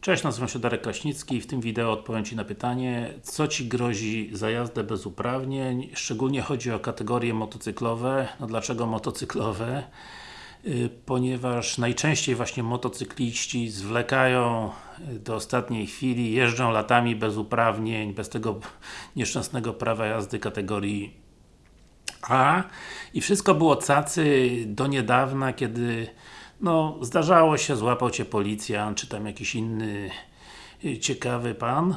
Cześć, nazywam się Darek Kraśnicki i w tym wideo odpowiem Ci na pytanie co Ci grozi za jazdę bez uprawnień? Szczególnie chodzi o kategorie motocyklowe. No dlaczego motocyklowe? Yy, ponieważ najczęściej właśnie motocykliści zwlekają do ostatniej chwili, jeżdżą latami bez uprawnień, bez tego nieszczęsnego prawa jazdy kategorii A i wszystko było cacy do niedawna, kiedy no, zdarzało się, złapał Cię policjant, czy tam jakiś inny y, ciekawy pan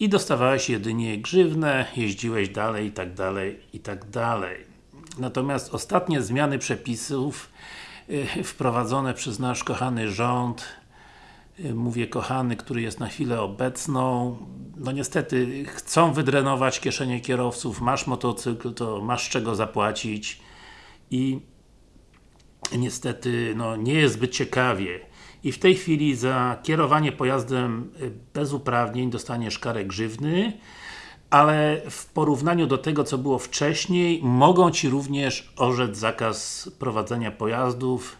i dostawałeś jedynie grzywnę, jeździłeś dalej i tak dalej, i tak dalej. Natomiast ostatnie zmiany przepisów y, wprowadzone przez nasz kochany rząd y, mówię kochany, który jest na chwilę obecną no niestety chcą wydrenować kieszenie kierowców, masz motocykl, to masz czego zapłacić i niestety no, nie jest zbyt ciekawie. I w tej chwili za kierowanie pojazdem y, bez uprawnień dostaniesz karę grzywny, ale w porównaniu do tego, co było wcześniej, mogą Ci również orzec zakaz prowadzenia pojazdów.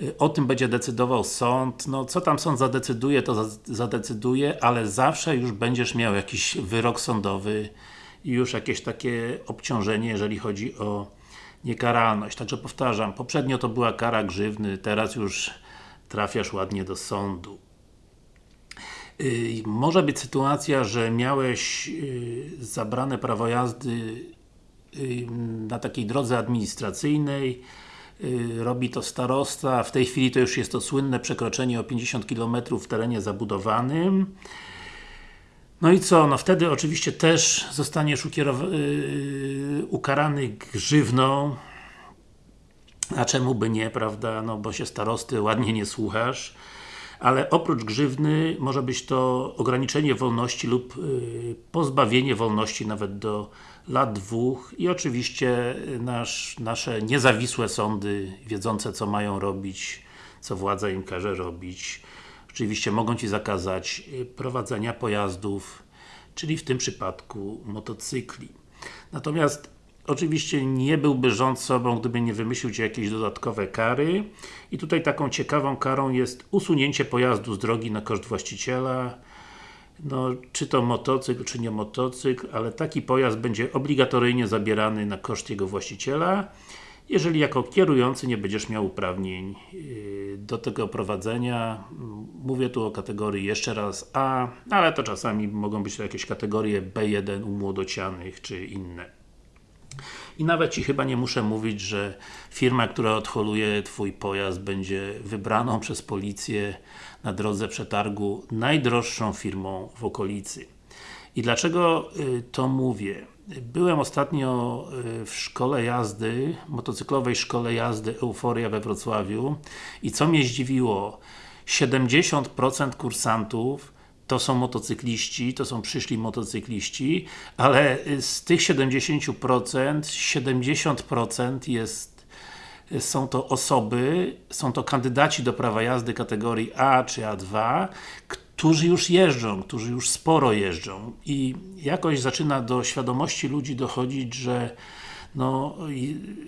Y, o tym będzie decydował sąd. No, co tam sąd zadecyduje, to zadecyduje, ale zawsze już będziesz miał jakiś wyrok sądowy i już jakieś takie obciążenie, jeżeli chodzi o niekaralność. Także powtarzam, poprzednio to była kara grzywny, teraz już trafiasz ładnie do sądu. Yy, może być sytuacja, że miałeś yy, zabrane prawo jazdy yy, na takiej drodze administracyjnej y, robi to starosta, w tej chwili to już jest to słynne przekroczenie o 50 km w terenie zabudowanym no i co? No wtedy oczywiście też zostaniesz yy, ukarany grzywną a czemu by nie, prawda? No bo się starosty ładnie nie słuchasz ale oprócz grzywny może być to ograniczenie wolności lub yy, pozbawienie wolności nawet do lat dwóch i oczywiście nasz, nasze niezawisłe sądy wiedzące co mają robić co władza im każe robić Oczywiście mogą Ci zakazać y, prowadzenia pojazdów, czyli w tym przypadku motocykli. Natomiast oczywiście nie byłby rząd sobą, gdyby nie wymyślił Ci jakieś dodatkowe kary. I tutaj taką ciekawą karą jest usunięcie pojazdu z drogi na koszt właściciela. No, czy to motocykl, czy nie motocykl, ale taki pojazd będzie obligatoryjnie zabierany na koszt jego właściciela jeżeli jako kierujący nie będziesz miał uprawnień yy, do tego prowadzenia, mówię tu o kategorii jeszcze raz A, ale to czasami mogą być to jakieś kategorie B1 u młodocianych, czy inne. I nawet Ci chyba nie muszę mówić, że firma, która odholuje Twój pojazd będzie wybraną przez policję na drodze przetargu najdroższą firmą w okolicy. I dlaczego yy, to mówię? Byłem ostatnio y, w szkole jazdy, motocyklowej szkole jazdy Euforia we Wrocławiu i co mnie zdziwiło 70% kursantów to są motocykliści, to są przyszli motocykliści, ale z tych 70% 70% jest są to osoby, są to kandydaci do prawa jazdy kategorii A czy A2, którzy już jeżdżą, którzy już sporo jeżdżą i jakoś zaczyna do świadomości ludzi dochodzić, że no,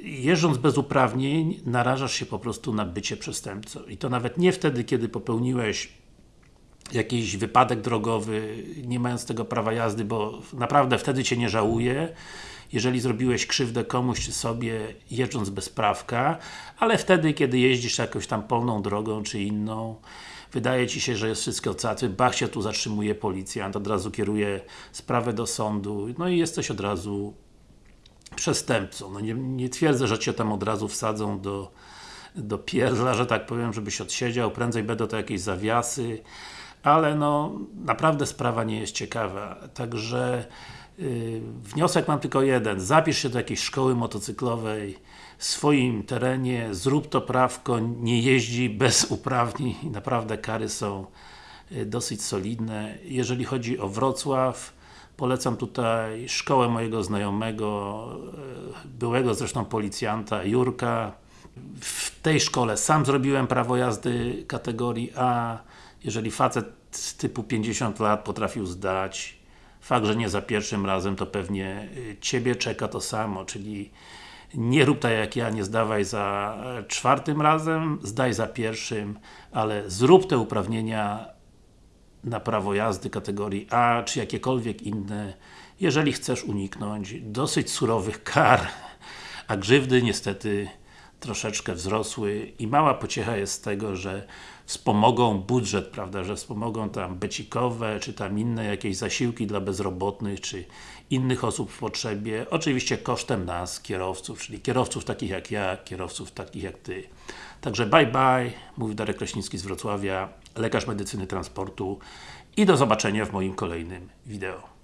jeżdżąc bez uprawnień, narażasz się po prostu na bycie przestępcą. I to nawet nie wtedy, kiedy popełniłeś jakiś wypadek drogowy, nie mając tego prawa jazdy, bo naprawdę wtedy Cię nie żałuje, jeżeli zrobiłeś krzywdę komuś czy sobie, jeżdżąc bez prawka, ale wtedy, kiedy jeździsz jakąś tam polną drogą, czy inną, wydaje Ci się, że jest wszystko cacy, bach się tu zatrzymuje policjant, od razu kieruje sprawę do sądu, no i jesteś od razu przestępcą. No nie, nie twierdzę, że Cię tam od razu wsadzą do, do pierdla, że tak powiem, żebyś odsiedział, prędzej będą to jakieś zawiasy, ale no, naprawdę sprawa nie jest ciekawa, także yy, wniosek mam tylko jeden, zapisz się do jakiejś szkoły motocyklowej, w swoim terenie, zrób to prawko, nie jeździ bez uprawnień naprawdę kary są y, dosyć solidne. Jeżeli chodzi o Wrocław, polecam tutaj szkołę mojego znajomego, y, byłego zresztą policjanta, Jurka. W tej szkole sam zrobiłem prawo jazdy kategorii A. Jeżeli facet typu 50 lat potrafił zdać, fakt, że nie za pierwszym razem, to pewnie y, Ciebie czeka to samo, czyli nie rób tak jak ja, nie zdawaj za czwartym razem, zdaj za pierwszym, ale zrób te uprawnienia na prawo jazdy kategorii A, czy jakiekolwiek inne, jeżeli chcesz uniknąć dosyć surowych kar, a grzywdy niestety troszeczkę wzrosły i mała pociecha jest z tego, że wspomogą budżet, prawda, że wspomogą tam becikowe, czy tam inne jakieś zasiłki dla bezrobotnych, czy innych osób w potrzebie, oczywiście kosztem nas, kierowców, czyli kierowców takich jak ja, kierowców takich jak Ty. Także bye bye, mówi Darek Kraśnicki z Wrocławia, lekarz medycyny transportu i do zobaczenia w moim kolejnym wideo.